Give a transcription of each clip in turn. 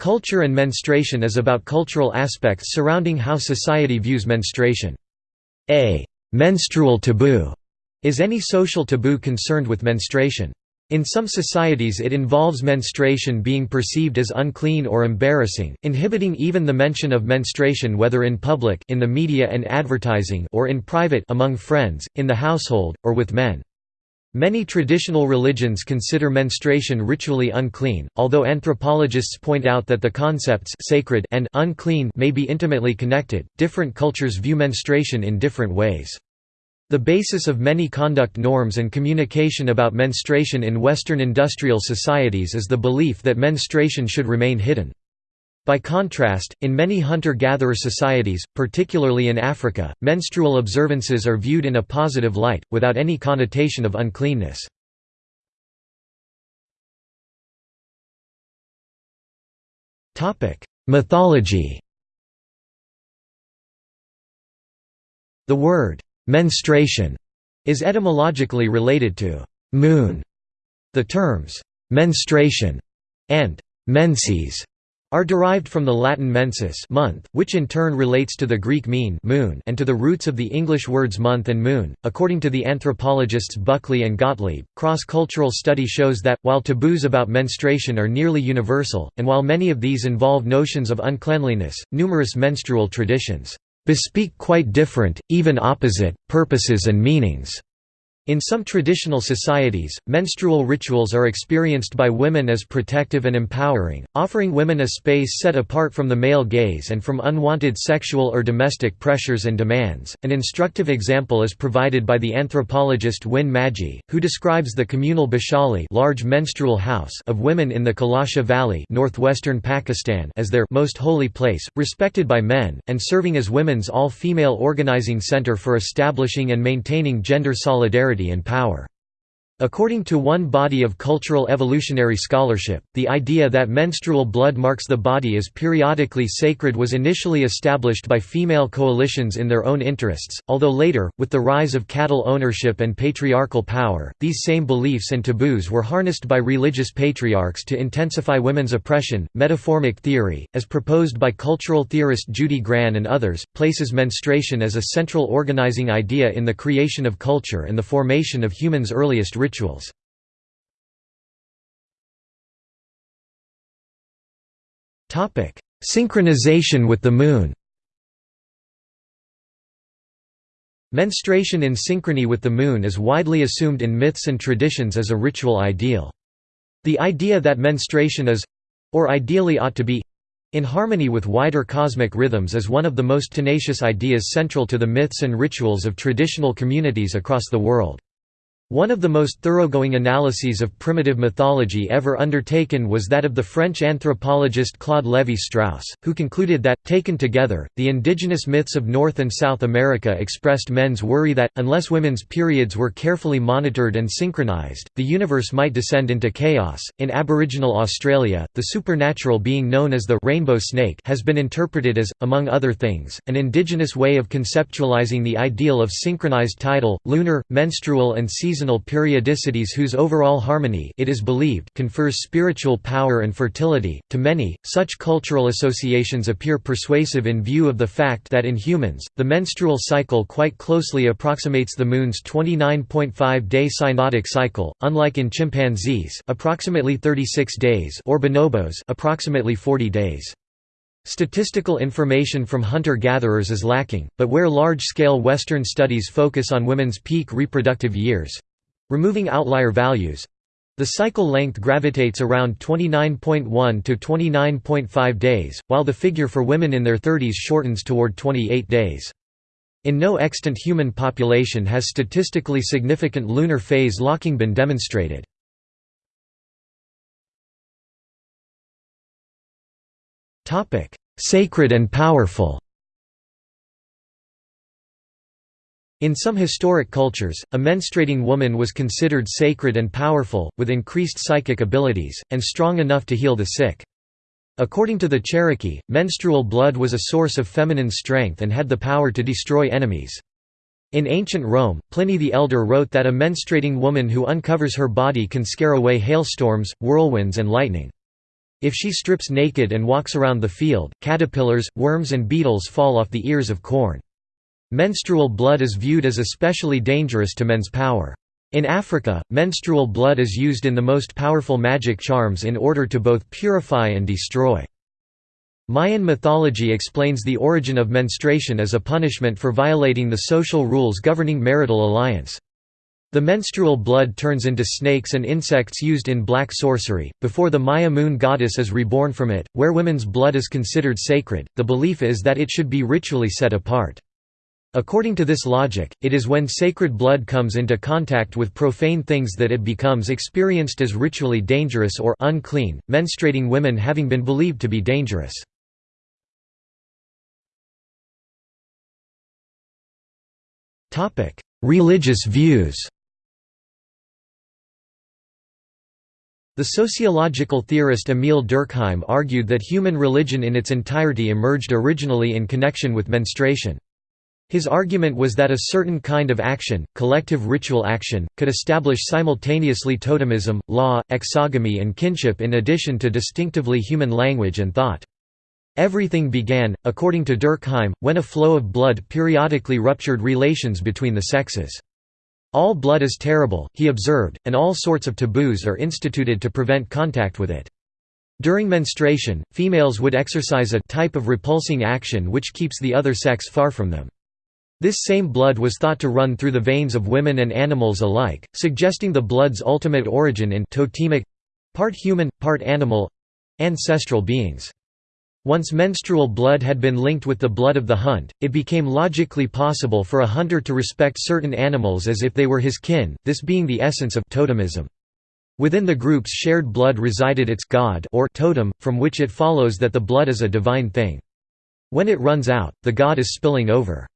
Culture and menstruation is about cultural aspects surrounding how society views menstruation. A menstrual taboo is any social taboo concerned with menstruation. In some societies it involves menstruation being perceived as unclean or embarrassing, inhibiting even the mention of menstruation whether in public in the media and advertising or in private among friends, in the household, or with men. Many traditional religions consider menstruation ritually unclean, although anthropologists point out that the concepts sacred and unclean may be intimately connected. Different cultures view menstruation in different ways. The basis of many conduct norms and communication about menstruation in Western industrial societies is the belief that menstruation should remain hidden. By contrast, in many hunter-gatherer societies, particularly in Africa, menstrual observances are viewed in a positive light, without any connotation of uncleanness. Mythology The word, "'menstruation' is etymologically related to «moon». The terms «menstruation» and «menses» are derived from the Latin mensis month, which in turn relates to the Greek mene moon and to the roots of the English words month and moon. According to the anthropologists Buckley and Gottlieb, cross-cultural study shows that, while taboos about menstruation are nearly universal, and while many of these involve notions of uncleanliness, numerous menstrual traditions bespeak quite different, even opposite, purposes and meanings. In some traditional societies, menstrual rituals are experienced by women as protective and empowering, offering women a space set apart from the male gaze and from unwanted sexual or domestic pressures and demands. An instructive example is provided by the anthropologist Wynne Maggi, who describes the communal bashali large menstrual house of women in the Kalasha Valley northwestern Pakistan as their most holy place, respected by men, and serving as women's all-female organizing center for establishing and maintaining gender solidarity and power. According to one body of cultural evolutionary scholarship, the idea that menstrual blood marks the body as periodically sacred was initially established by female coalitions in their own interests, although later, with the rise of cattle ownership and patriarchal power, these same beliefs and taboos were harnessed by religious patriarchs to intensify women's oppression. Metaformic theory, as proposed by cultural theorist Judy Grahn and others, places menstruation as a central organizing idea in the creation of culture and the formation of humans' earliest rituals rituals. Synchronization with the Moon Menstruation in synchrony with the Moon is widely assumed in myths and traditions as a ritual ideal. The idea that menstruation is—or ideally ought to be—in harmony with wider cosmic rhythms is one of the most tenacious ideas central to the myths and rituals of traditional communities across the world. One of the most thoroughgoing analyses of primitive mythology ever undertaken was that of the French anthropologist Claude Lévi-Strauss, who concluded that, taken together, the indigenous myths of North and South America expressed men's worry that, unless women's periods were carefully monitored and synchronized, the universe might descend into chaos. In Aboriginal Australia, the supernatural being known as the rainbow snake has been interpreted as, among other things, an indigenous way of conceptualizing the ideal of synchronized tidal, lunar, menstrual and seasonal seasonal periodicities whose overall harmony it is believed confers spiritual power and fertility. To many, such cultural associations appear persuasive in view of the fact that in humans, the menstrual cycle quite closely approximates the moon's 29.5-day synodic cycle, unlike in chimpanzees, approximately 36 days, or bonobos, approximately 40 days. Statistical information from hunter-gatherers is lacking, but where large-scale Western studies focus on women's peak reproductive years, Removing outlier values, the cycle length gravitates around 29.1 to 29.5 days, while the figure for women in their 30s shortens toward 28 days. In no extant human population has statistically significant lunar phase locking been demonstrated. Sacred and powerful In some historic cultures, a menstruating woman was considered sacred and powerful, with increased psychic abilities, and strong enough to heal the sick. According to the Cherokee, menstrual blood was a source of feminine strength and had the power to destroy enemies. In ancient Rome, Pliny the Elder wrote that a menstruating woman who uncovers her body can scare away hailstorms, whirlwinds and lightning. If she strips naked and walks around the field, caterpillars, worms and beetles fall off the ears of corn. Menstrual blood is viewed as especially dangerous to men's power. In Africa, menstrual blood is used in the most powerful magic charms in order to both purify and destroy. Mayan mythology explains the origin of menstruation as a punishment for violating the social rules governing marital alliance. The menstrual blood turns into snakes and insects used in black sorcery, before the Maya moon goddess is reborn from it, where women's blood is considered sacred, the belief is that it should be ritually set apart. According to this logic, it is when sacred blood comes into contact with profane things that it becomes experienced as ritually dangerous or unclean, menstruating women having been believed to be dangerous. Religious views The sociological theorist Emile Durkheim argued that human religion in its entirety emerged originally in connection with menstruation. His argument was that a certain kind of action, collective ritual action, could establish simultaneously totemism, law, exogamy and kinship in addition to distinctively human language and thought. Everything began, according to Durkheim, when a flow of blood periodically ruptured relations between the sexes. All blood is terrible, he observed, and all sorts of taboos are instituted to prevent contact with it. During menstruation, females would exercise a type of repulsing action which keeps the other sex far from them. This same blood was thought to run through the veins of women and animals alike, suggesting the blood's ultimate origin in totemic—part human, part animal—ancestral beings. Once menstrual blood had been linked with the blood of the hunt, it became logically possible for a hunter to respect certain animals as if they were his kin, this being the essence of totemism. Within the group's shared blood resided its god or totem, from which it follows that the blood is a divine thing. When it runs out, the god is spilling over.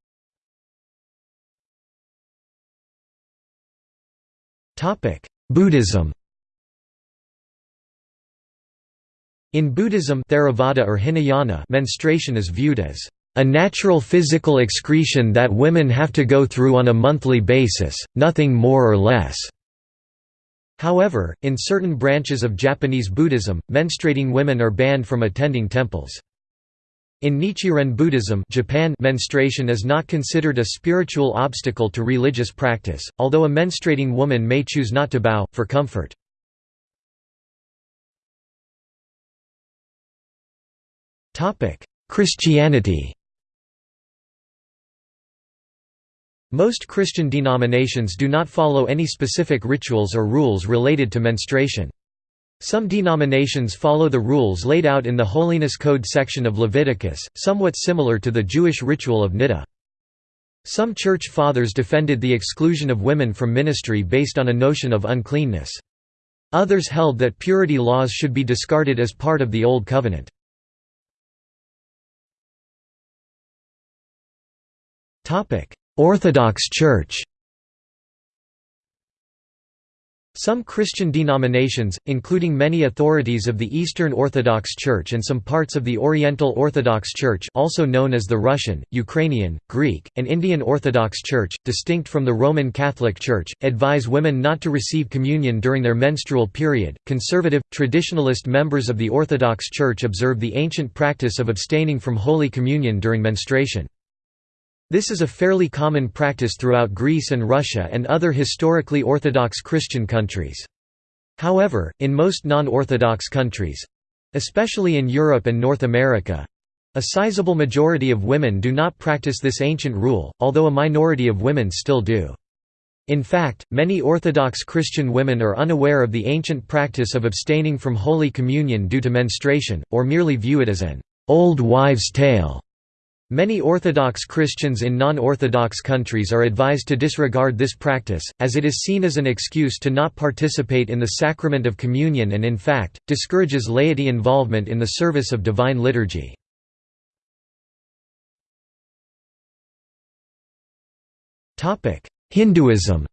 Buddhism In Buddhism Theravada or Hinayana menstruation is viewed as a natural physical excretion that women have to go through on a monthly basis, nothing more or less. However, in certain branches of Japanese Buddhism, menstruating women are banned from attending temples. In Nichiren Buddhism Japan menstruation is not considered a spiritual obstacle to religious practice, although a menstruating woman may choose not to bow, for comfort. Christianity Most Christian denominations do not follow any specific rituals or rules related to menstruation. Some denominations follow the rules laid out in the Holiness Code section of Leviticus, somewhat similar to the Jewish ritual of Niddah. Some Church Fathers defended the exclusion of women from ministry based on a notion of uncleanness. Others held that purity laws should be discarded as part of the Old Covenant. Orthodox Church Some Christian denominations, including many authorities of the Eastern Orthodox Church and some parts of the Oriental Orthodox Church also known as the Russian, Ukrainian, Greek, and Indian Orthodox Church, distinct from the Roman Catholic Church, advise women not to receive communion during their menstrual period. Conservative, traditionalist members of the Orthodox Church observe the ancient practice of abstaining from Holy Communion during menstruation. This is a fairly common practice throughout Greece and Russia and other historically Orthodox Christian countries. However, in most non-Orthodox countries—especially in Europe and North America—a sizable majority of women do not practice this ancient rule, although a minority of women still do. In fact, many Orthodox Christian women are unaware of the ancient practice of abstaining from Holy Communion due to menstruation, or merely view it as an old wives' tale. Many Orthodox Christians in non-Orthodox countries are advised to disregard this practice, as it is seen as an excuse to not participate in the sacrament of communion and in fact, discourages laity involvement in the service of divine liturgy. Hinduism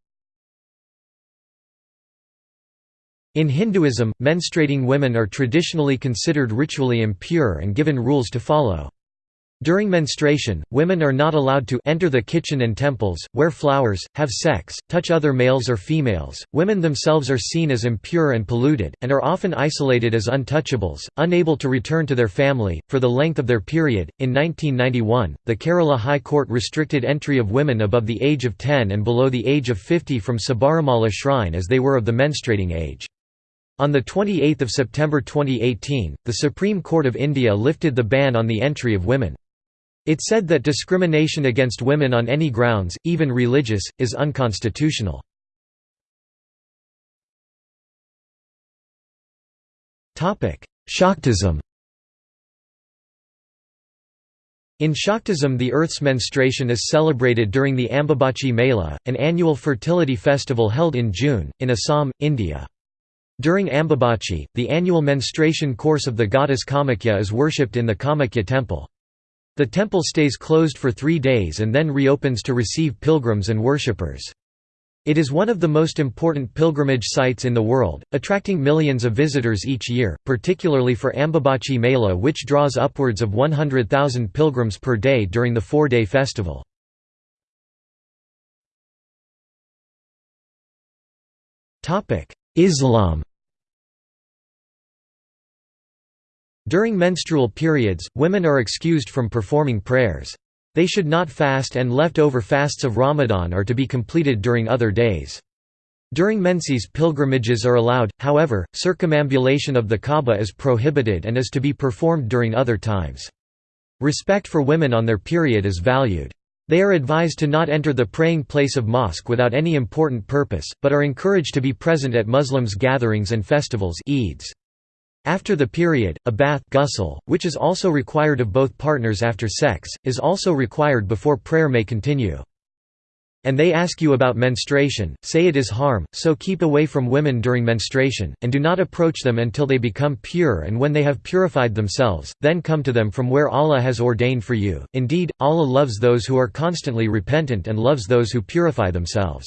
In Hinduism, menstruating women are traditionally considered ritually impure and given rules to follow. During menstruation, women are not allowed to enter the kitchen and temples, wear flowers, have sex, touch other males or females. Women themselves are seen as impure and polluted, and are often isolated as untouchables, unable to return to their family, for the length of their period. In 1991, the Kerala High Court restricted entry of women above the age of 10 and below the age of 50 from Sabarimala shrine as they were of the menstruating age. On 28 September 2018, the Supreme Court of India lifted the ban on the entry of women. It said that discrimination against women on any grounds, even religious, is unconstitutional. Shaktism In Shaktism the earth's menstruation is celebrated during the Ambubachi Mela, an annual fertility festival held in June, in Assam, India. During Ambubachi, the annual menstruation course of the goddess Kamakhya is worshipped in the Kamakhya temple. The temple stays closed for three days and then reopens to receive pilgrims and worshippers. It is one of the most important pilgrimage sites in the world, attracting millions of visitors each year, particularly for Ambubachi Mela which draws upwards of 100,000 pilgrims per day during the four-day festival. Islam During menstrual periods, women are excused from performing prayers. They should not fast and leftover fasts of Ramadan are to be completed during other days. During menses pilgrimages are allowed, however, circumambulation of the Kaaba is prohibited and is to be performed during other times. Respect for women on their period is valued. They are advised to not enter the praying place of mosque without any important purpose, but are encouraged to be present at Muslims' gatherings and festivals Eids. After the period, a bath ghusl, which is also required of both partners after sex, is also required before prayer may continue. And they ask you about menstruation, say it is harm, so keep away from women during menstruation, and do not approach them until they become pure and when they have purified themselves, then come to them from where Allah has ordained for you. Indeed, Allah loves those who are constantly repentant and loves those who purify themselves.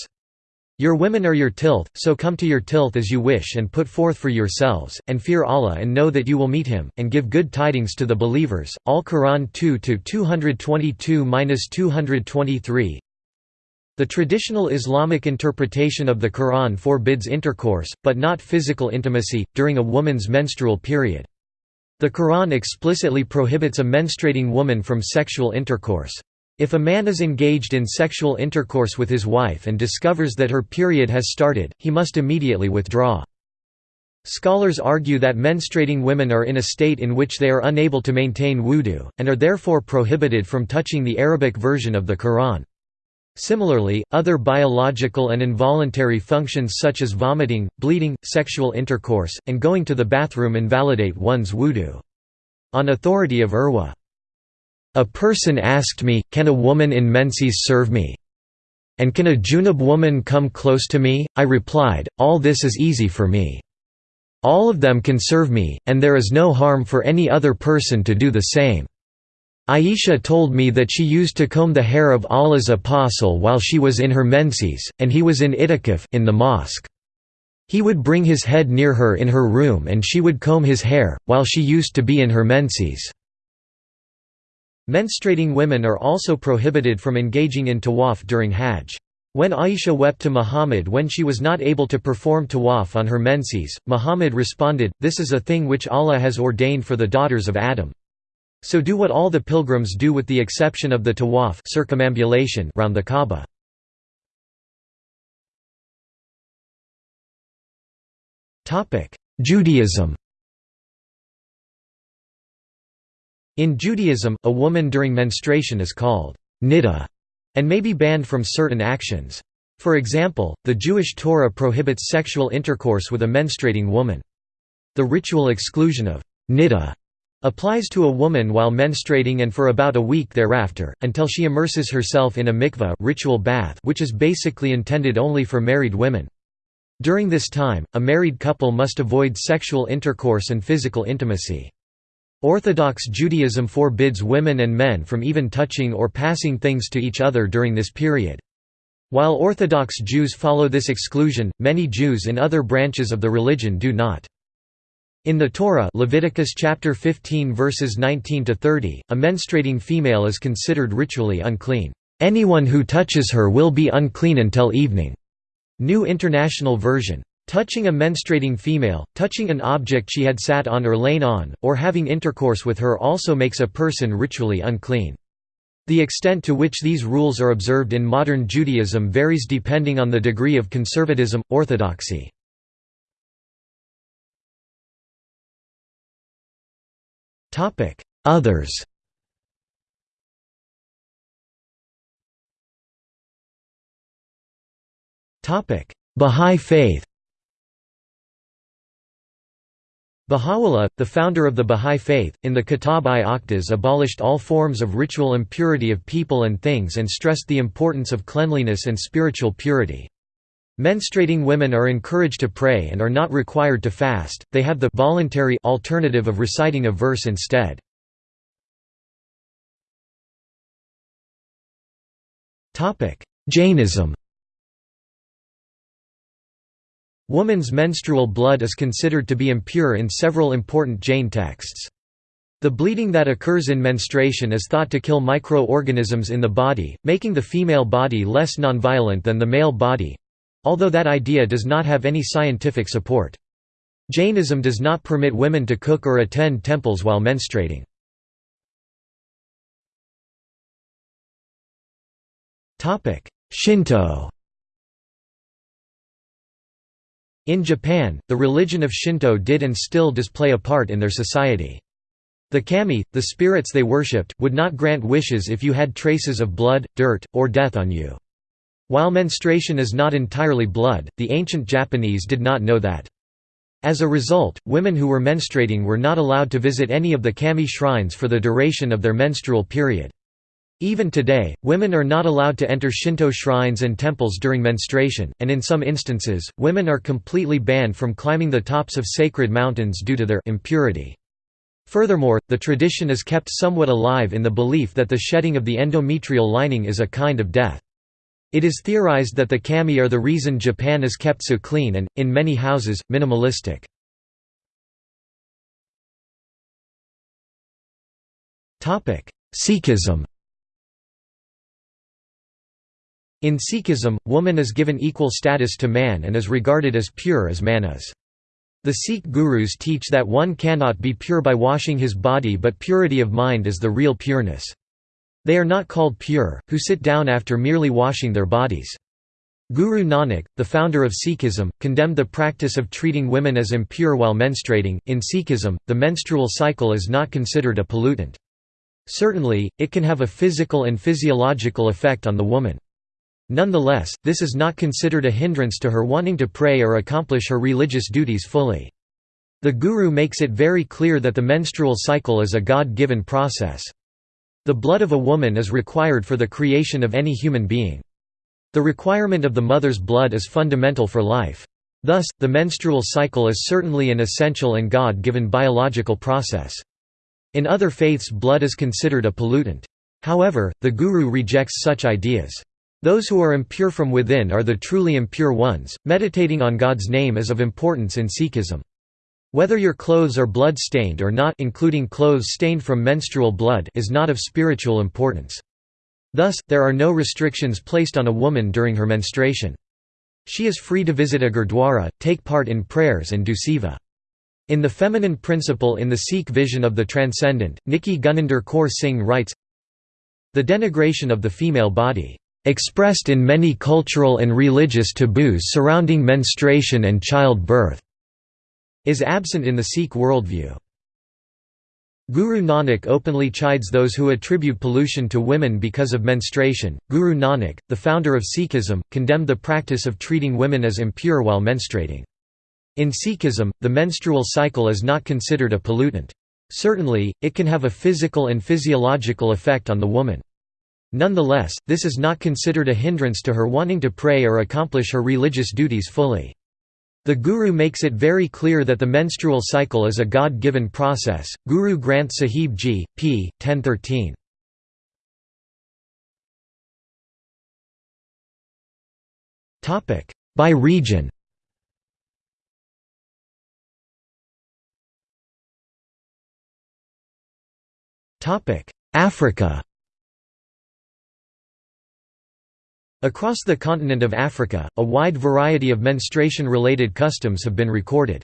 Your women are your tilth, so come to your tilth as you wish and put forth for yourselves, and fear Allah and know that you will meet Him, and give good tidings to the believers. Al-Quran 2-222-223 The traditional Islamic interpretation of the Quran forbids intercourse, but not physical intimacy, during a woman's menstrual period. The Quran explicitly prohibits a menstruating woman from sexual intercourse. If a man is engaged in sexual intercourse with his wife and discovers that her period has started, he must immediately withdraw. Scholars argue that menstruating women are in a state in which they are unable to maintain wudu, and are therefore prohibited from touching the Arabic version of the Quran. Similarly, other biological and involuntary functions such as vomiting, bleeding, sexual intercourse, and going to the bathroom invalidate one's wudu. On authority of Urwa a person asked me, can a woman in menses serve me? And can a junub woman come close to me? I replied, all this is easy for me. All of them can serve me, and there is no harm for any other person to do the same. Aisha told me that she used to comb the hair of Allah's apostle while she was in her menses, and he was in itikaf in the mosque. He would bring his head near her in her room and she would comb his hair, while she used to be in her menses. Menstruating women are also prohibited from engaging in tawaf during Hajj. When Aisha wept to Muhammad when she was not able to perform tawaf on her menses, Muhammad responded, This is a thing which Allah has ordained for the daughters of Adam. So do what all the pilgrims do with the exception of the tawaf circumambulation round the Kaaba. Judaism In Judaism, a woman during menstruation is called niddah and may be banned from certain actions. For example, the Jewish Torah prohibits sexual intercourse with a menstruating woman. The ritual exclusion of niddah applies to a woman while menstruating and for about a week thereafter, until she immerses herself in a mikveh ritual bath which is basically intended only for married women. During this time, a married couple must avoid sexual intercourse and physical intimacy. Orthodox Judaism forbids women and men from even touching or passing things to each other during this period. While Orthodox Jews follow this exclusion, many Jews in other branches of the religion do not. In the Torah Leviticus chapter 15 verses 19 to 30, a menstruating female is considered ritually unclean. Anyone who touches her will be unclean until evening. New International Version. Touching a menstruating female, touching an object she had sat on or lain on, or having intercourse with her also makes a person ritually unclean. The extent to which these rules are observed in modern Judaism varies depending on the degree of conservatism, orthodoxy. Others Bahá'í Faith Baha'u'llah, the founder of the Bahá'í Faith, in the Kitab-i-Aqdas abolished all forms of ritual impurity of people and things and stressed the importance of cleanliness and spiritual purity. Menstruating women are encouraged to pray and are not required to fast, they have the voluntary alternative of reciting a verse instead. Jainism Woman's menstrual blood is considered to be impure in several important Jain texts. The bleeding that occurs in menstruation is thought to kill microorganisms in the body, making the female body less nonviolent than the male body, Although that idea does not have any scientific support. Jainism does not permit women to cook or attend temples while menstruating. Shinto In Japan, the religion of Shinto did and still does play a part in their society. The kami, the spirits they worshipped, would not grant wishes if you had traces of blood, dirt, or death on you. While menstruation is not entirely blood, the ancient Japanese did not know that. As a result, women who were menstruating were not allowed to visit any of the kami shrines for the duration of their menstrual period. Even today, women are not allowed to enter Shinto shrines and temples during menstruation, and in some instances, women are completely banned from climbing the tops of sacred mountains due to their impurity. Furthermore, the tradition is kept somewhat alive in the belief that the shedding of the endometrial lining is a kind of death. It is theorized that the kami are the reason Japan is kept so clean and, in many houses, minimalistic. Sikhism In Sikhism, woman is given equal status to man and is regarded as pure as man is. The Sikh gurus teach that one cannot be pure by washing his body but purity of mind is the real pureness. They are not called pure, who sit down after merely washing their bodies. Guru Nanak, the founder of Sikhism, condemned the practice of treating women as impure while menstruating. In Sikhism, the menstrual cycle is not considered a pollutant. Certainly, it can have a physical and physiological effect on the woman. Nonetheless, this is not considered a hindrance to her wanting to pray or accomplish her religious duties fully. The Guru makes it very clear that the menstrual cycle is a God-given process. The blood of a woman is required for the creation of any human being. The requirement of the mother's blood is fundamental for life. Thus, the menstrual cycle is certainly an essential and God-given biological process. In other faiths blood is considered a pollutant. However, the Guru rejects such ideas. Those who are impure from within are the truly impure ones. Meditating on God's name is of importance in Sikhism. Whether your clothes are blood-stained or not including clothes stained from menstrual blood is not of spiritual importance. Thus, there are no restrictions placed on a woman during her menstruation. She is free to visit a gurdwara, take part in prayers and do. In The Feminine Principle in the Sikh Vision of the Transcendent, Nikki Guninder Kaur Singh writes, The denigration of the female body, "...expressed in many cultural and religious taboos surrounding menstruation and childbirth." is absent in the Sikh worldview. Guru Nanak openly chides those who attribute pollution to women because of menstruation. Guru Nanak, the founder of Sikhism, condemned the practice of treating women as impure while menstruating. In Sikhism, the menstrual cycle is not considered a pollutant. Certainly, it can have a physical and physiological effect on the woman. Nonetheless, this is not considered a hindrance to her wanting to pray or accomplish her religious duties fully. The Guru makes it very clear that the menstrual cycle is a God-given process. Guru Granth Sahib Ji, p. 1013. Topic by region. Topic Africa. Across the continent of Africa, a wide variety of menstruation-related customs have been recorded.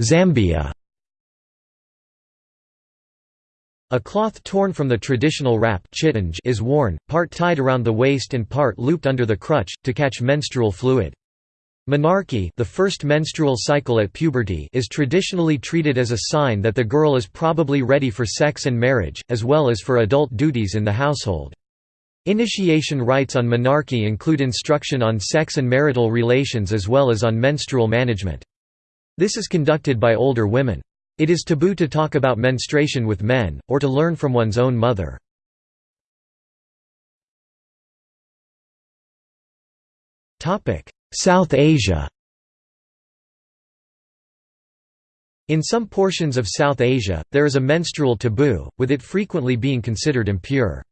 Zambia A cloth torn from the traditional wrap is worn, part tied around the waist and part looped under the crutch, to catch menstrual fluid. Menarche the first menstrual cycle at puberty is traditionally treated as a sign that the girl is probably ready for sex and marriage, as well as for adult duties in the household. Initiation rites on menarche include instruction on sex and marital relations as well as on menstrual management. This is conducted by older women. It is taboo to talk about menstruation with men, or to learn from one's own mother. South Asia In some portions of South Asia, there is a menstrual taboo, with it frequently being considered impure.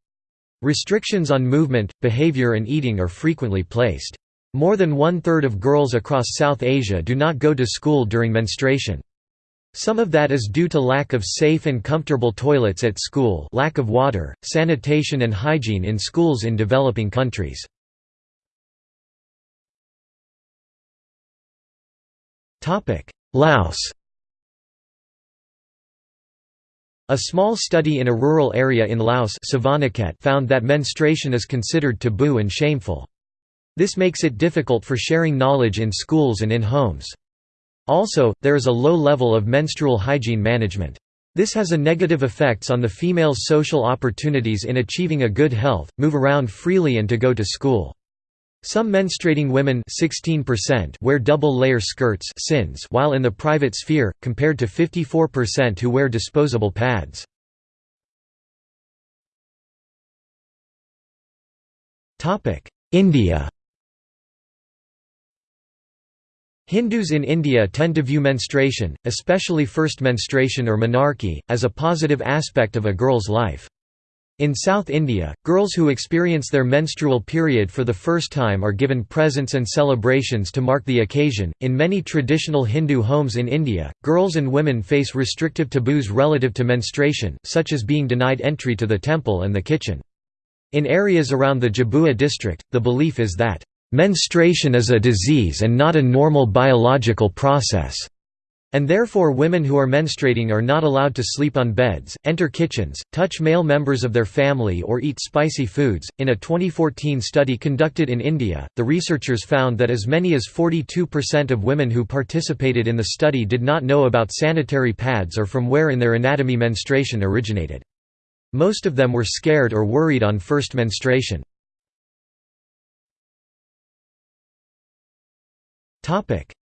Restrictions on movement, behavior and eating are frequently placed. More than one-third of girls across South Asia do not go to school during menstruation. Some of that is due to lack of safe and comfortable toilets at school lack of water, sanitation and hygiene in schools in developing countries. Laos A small study in a rural area in Laos found that menstruation is considered taboo and shameful. This makes it difficult for sharing knowledge in schools and in homes. Also, there is a low level of menstrual hygiene management. This has a negative effects on the female's social opportunities in achieving a good health, move around freely and to go to school. Some menstruating women 16% wear double-layer skirts while in the private sphere, compared to 54% who wear disposable pads. India Hindus in India tend to view menstruation, especially first menstruation or menarche, as a positive aspect of a girl's life. In South India, girls who experience their menstrual period for the first time are given presents and celebrations to mark the occasion. In many traditional Hindu homes in India, girls and women face restrictive taboos relative to menstruation, such as being denied entry to the temple and the kitchen. In areas around the Jhabua district, the belief is that, menstruation is a disease and not a normal biological process. And therefore women who are menstruating are not allowed to sleep on beds, enter kitchens, touch male members of their family or eat spicy foods. In a 2014 study conducted in India, the researchers found that as many as 42% of women who participated in the study did not know about sanitary pads or from where in their anatomy menstruation originated. Most of them were scared or worried on first menstruation.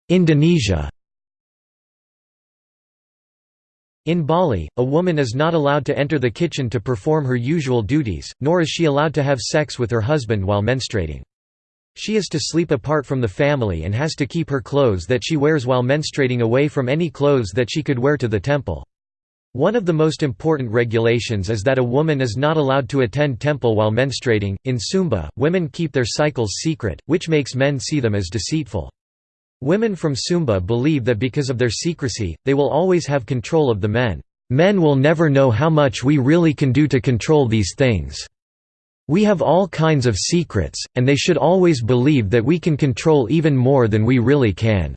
Indonesia In Bali, a woman is not allowed to enter the kitchen to perform her usual duties, nor is she allowed to have sex with her husband while menstruating. She is to sleep apart from the family and has to keep her clothes that she wears while menstruating away from any clothes that she could wear to the temple. One of the most important regulations is that a woman is not allowed to attend temple while menstruating. In Sumba, women keep their cycles secret, which makes men see them as deceitful. Women from Sumba believe that because of their secrecy, they will always have control of the men. Men will never know how much we really can do to control these things. We have all kinds of secrets, and they should always believe that we can control even more than we really can."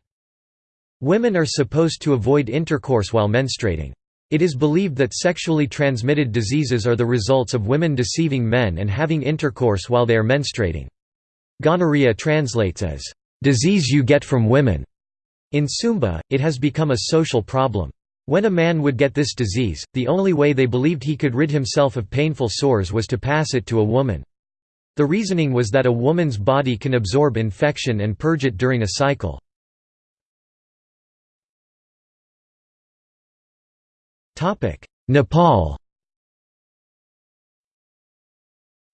Women are supposed to avoid intercourse while menstruating. It is believed that sexually transmitted diseases are the results of women deceiving men and having intercourse while they are menstruating. Gonorrhea translates as, disease you get from women. In Sumba, it has become a social problem. When a man would get this disease, the only way they believed he could rid himself of painful sores was to pass it to a woman. The reasoning was that a woman's body can absorb infection and purge it during a cycle. Nepal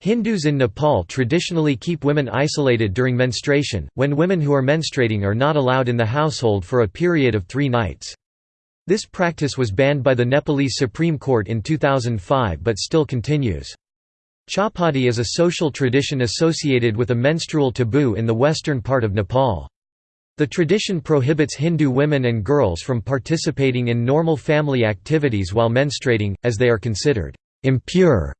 Hindus in Nepal traditionally keep women isolated during menstruation, when women who are menstruating are not allowed in the household for a period of three nights. This practice was banned by the Nepalese Supreme Court in 2005 but still continues. Chhaupadi is a social tradition associated with a menstrual taboo in the western part of Nepal. The tradition prohibits Hindu women and girls from participating in normal family activities while menstruating, as they are considered impure.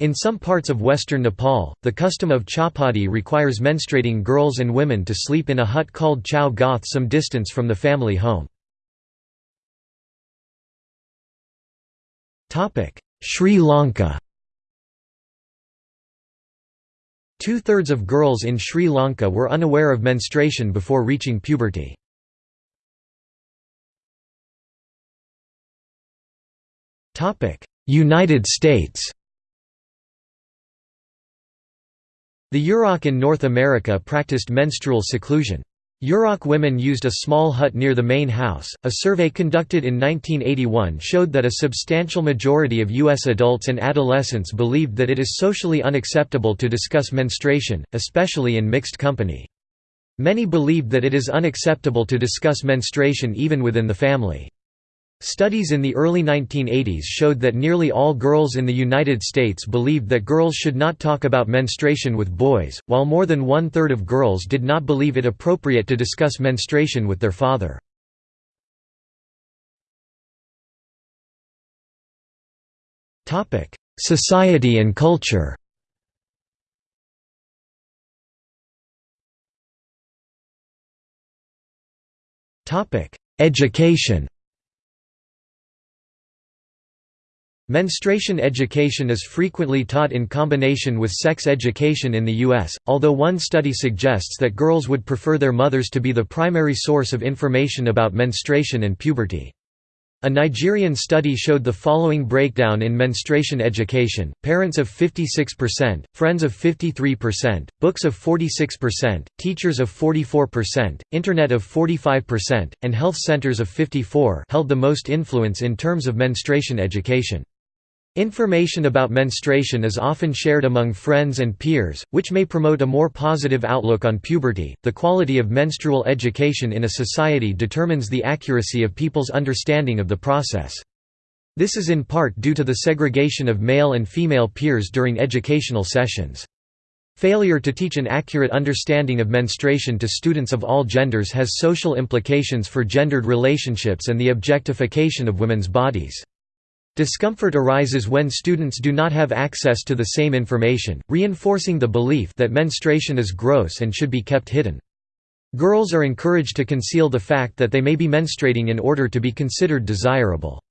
In some parts of western Nepal, the custom of chhaupadi requires menstruating girls and women to sleep in a hut called chau goth some distance from the family home. Sri Lanka Two-thirds of girls in Sri Lanka were unaware of menstruation before reaching puberty. United States The Yurok in North America practiced menstrual seclusion. Yurok women used a small hut near the main house. A survey conducted in 1981 showed that a substantial majority of U.S. adults and adolescents believed that it is socially unacceptable to discuss menstruation, especially in mixed company. Many believed that it is unacceptable to discuss menstruation even within the family. Studies in the early 1980s showed that nearly all girls in the United States believed that girls should not talk about menstruation with boys, while more than one-third of girls did not believe it appropriate to discuss menstruation with their father. Society and culture Education Menstruation education is frequently taught in combination with sex education in the U.S., although one study suggests that girls would prefer their mothers to be the primary source of information about menstruation and puberty. A Nigerian study showed the following breakdown in menstruation education, parents of 56%, friends of 53%, books of 46%, teachers of 44%, internet of 45%, and health centers of 54 held the most influence in terms of menstruation education. Information about menstruation is often shared among friends and peers, which may promote a more positive outlook on puberty. The quality of menstrual education in a society determines the accuracy of people's understanding of the process. This is in part due to the segregation of male and female peers during educational sessions. Failure to teach an accurate understanding of menstruation to students of all genders has social implications for gendered relationships and the objectification of women's bodies. Discomfort arises when students do not have access to the same information, reinforcing the belief that menstruation is gross and should be kept hidden. Girls are encouraged to conceal the fact that they may be menstruating in order to be considered desirable.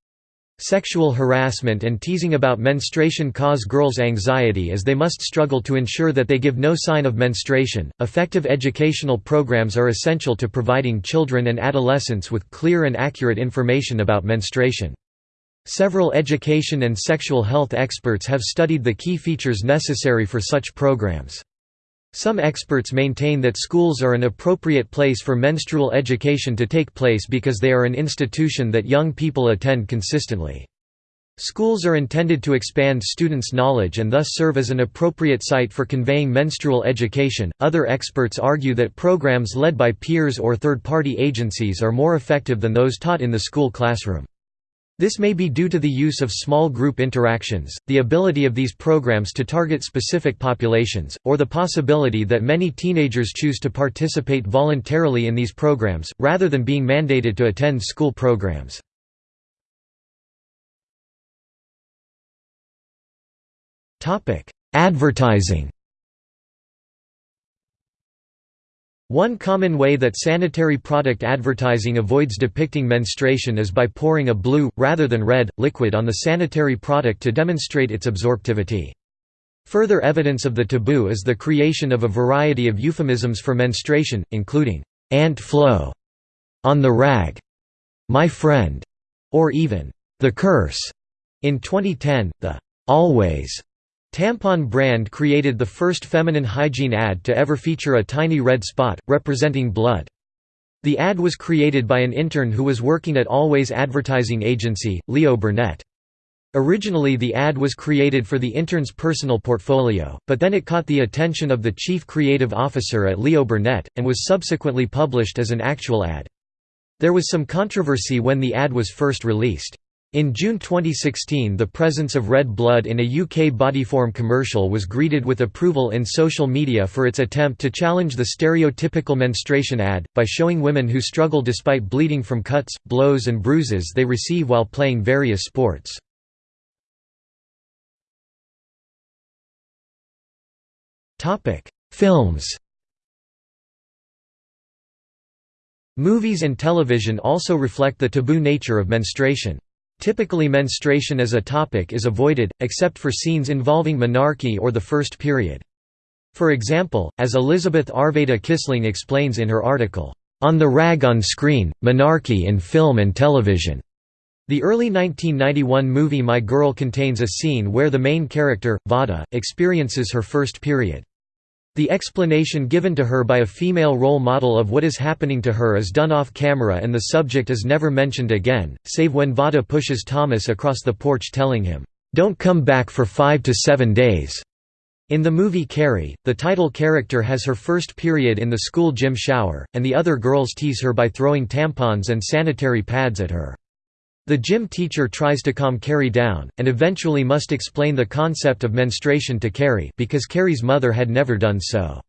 Sexual harassment and teasing about menstruation cause girls anxiety as they must struggle to ensure that they give no sign of menstruation. Effective educational programs are essential to providing children and adolescents with clear and accurate information about menstruation. Several education and sexual health experts have studied the key features necessary for such programs. Some experts maintain that schools are an appropriate place for menstrual education to take place because they are an institution that young people attend consistently. Schools are intended to expand students' knowledge and thus serve as an appropriate site for conveying menstrual education. Other experts argue that programs led by peers or third party agencies are more effective than those taught in the school classroom. This may be due to the use of small group interactions, the ability of these programs to target specific populations, or the possibility that many teenagers choose to participate voluntarily in these programs, rather than being mandated to attend school programs. Advertising One common way that sanitary product advertising avoids depicting menstruation is by pouring a blue, rather than red, liquid on the sanitary product to demonstrate its absorptivity. Further evidence of the taboo is the creation of a variety of euphemisms for menstruation, including, "'Aunt Flo", "'on the rag", "'my friend", or even, "'the curse". In 2010, the "'Always' Tampon brand created the first feminine hygiene ad to ever feature a tiny red spot, representing blood. The ad was created by an intern who was working at Always advertising agency, Leo Burnett. Originally the ad was created for the intern's personal portfolio, but then it caught the attention of the chief creative officer at Leo Burnett, and was subsequently published as an actual ad. There was some controversy when the ad was first released. In June 2016 the presence of red blood in a UK Bodyform commercial was greeted with approval in social media for its attempt to challenge the stereotypical menstruation ad, by showing women who struggle despite bleeding from cuts, blows and bruises they receive while playing various sports. Films Movies and television also reflect the taboo nature of menstruation. Typically menstruation as a topic is avoided, except for scenes involving menarche or the first period. For example, as Elizabeth Arveda Kissling explains in her article, "'On the Rag on Screen, Menarche in Film and Television' The early 1991 movie My Girl contains a scene where the main character, Vada, experiences her first period. The explanation given to her by a female role model of what is happening to her is done off camera and the subject is never mentioned again, save when Vada pushes Thomas across the porch telling him, "'Don't come back for five to seven days'". In the movie Carrie, the title character has her first period in the school gym shower, and the other girls tease her by throwing tampons and sanitary pads at her. The gym teacher tries to calm Carrie down, and eventually must explain the concept of menstruation to Carrie because Carrie's mother had never done so.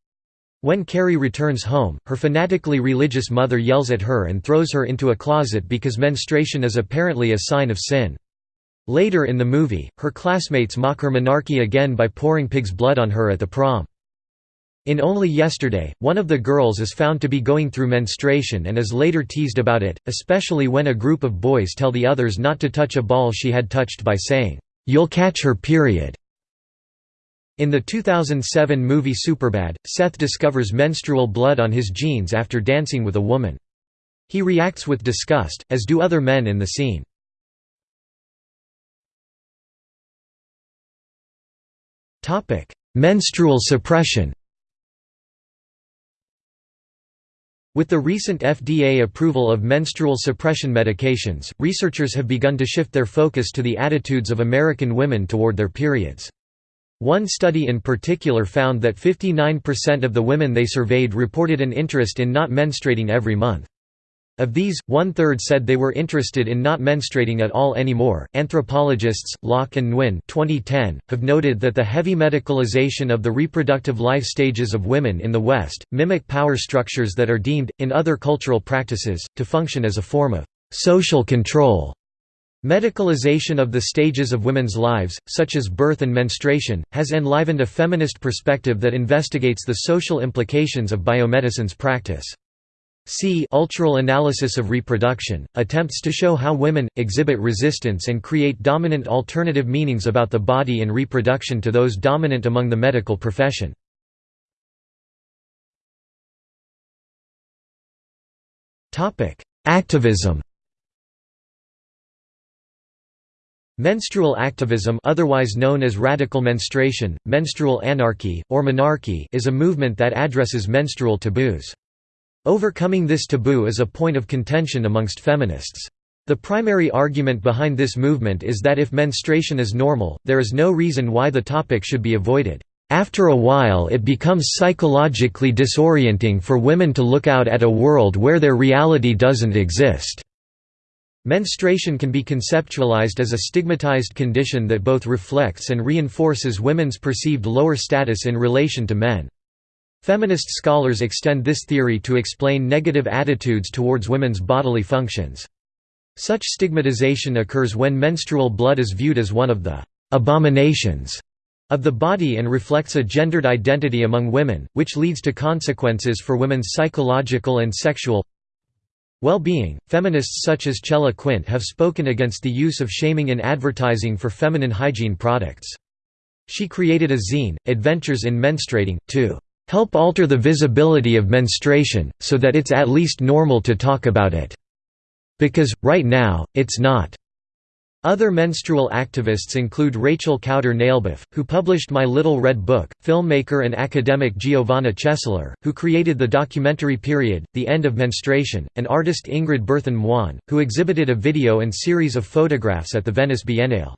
When Carrie returns home, her fanatically religious mother yells at her and throws her into a closet because menstruation is apparently a sign of sin. Later in the movie, her classmates mock her menarche again by pouring pig's blood on her at the prom. In Only Yesterday, one of the girls is found to be going through menstruation and is later teased about it, especially when a group of boys tell the others not to touch a ball she had touched by saying, "'You'll catch her period'". In the 2007 movie Superbad, Seth discovers menstrual blood on his jeans after dancing with a woman. He reacts with disgust, as do other men in the scene. Menstrual suppression With the recent FDA approval of menstrual suppression medications, researchers have begun to shift their focus to the attitudes of American women toward their periods. One study in particular found that 59% of the women they surveyed reported an interest in not menstruating every month. Of these, one third said they were interested in not menstruating at all anymore. Anthropologists Lock and Nguyen (2010) have noted that the heavy medicalization of the reproductive life stages of women in the West mimic power structures that are deemed, in other cultural practices, to function as a form of social control. Medicalization of the stages of women's lives, such as birth and menstruation, has enlivened a feminist perspective that investigates the social implications of biomedicine's practice. C Ultural analysis of reproduction, attempts to show how women, exhibit resistance and create dominant alternative meanings about the body and reproduction to those dominant among the medical profession. Activism Menstrual activism otherwise known as radical menstruation, menstrual anarchy, or menarchy is a movement that addresses menstrual taboos. Overcoming this taboo is a point of contention amongst feminists. The primary argument behind this movement is that if menstruation is normal, there is no reason why the topic should be avoided. After a while it becomes psychologically disorienting for women to look out at a world where their reality doesn't exist. Menstruation can be conceptualized as a stigmatized condition that both reflects and reinforces women's perceived lower status in relation to men. Feminist scholars extend this theory to explain negative attitudes towards women's bodily functions. Such stigmatization occurs when menstrual blood is viewed as one of the «abominations» of the body and reflects a gendered identity among women, which leads to consequences for women's psychological and sexual well-being. Feminists such as Chella Quint have spoken against the use of shaming in advertising for feminine hygiene products. She created a zine, Adventures in Menstruating, to help alter the visibility of menstruation, so that it's at least normal to talk about it. Because, right now, it's not. Other menstrual activists include Rachel Kauder Nalebuff, who published My Little Red Book, filmmaker and academic Giovanna Chesler, who created the documentary Period, The End of Menstruation, and artist Ingrid Berthon Moine, who exhibited a video and series of photographs at the Venice Biennale.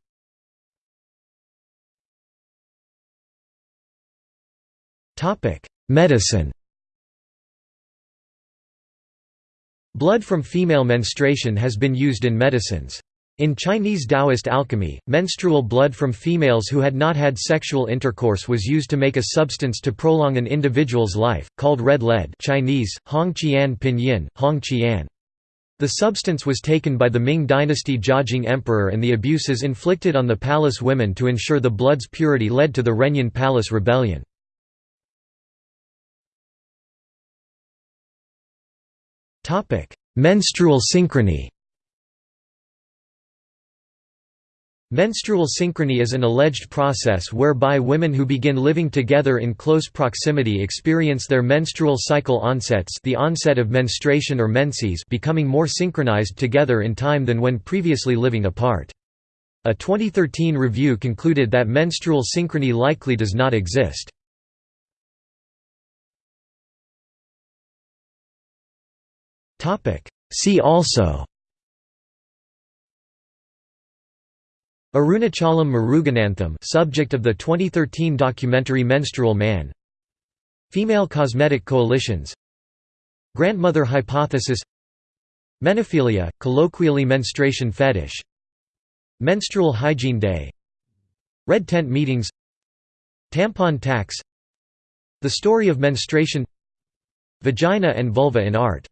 Medicine Blood from female menstruation has been used in medicines. In Chinese Taoist alchemy, menstrual blood from females who had not had sexual intercourse was used to make a substance to prolong an individual's life, called red lead Chinese, Hong Qian Pinyin, Hong Qian. The substance was taken by the Ming dynasty Jiajing emperor and the abuses inflicted on the palace women to ensure the blood's purity led to the Renyin Palace Rebellion. Menstrual synchrony Menstrual synchrony is an alleged process whereby women who begin living together in close proximity experience their menstrual cycle onsets the onset of menstruation or menses becoming more synchronized together in time than when previously living apart. A 2013 review concluded that menstrual synchrony likely does not exist. See also Arunachalam Muruganantham subject of the 2013 documentary Menstrual Man. Female cosmetic coalitions. Grandmother hypothesis. Menophilia, colloquially menstruation fetish. Menstrual hygiene day. Red tent meetings. Tampon tax. The story of menstruation. Vagina and vulva in art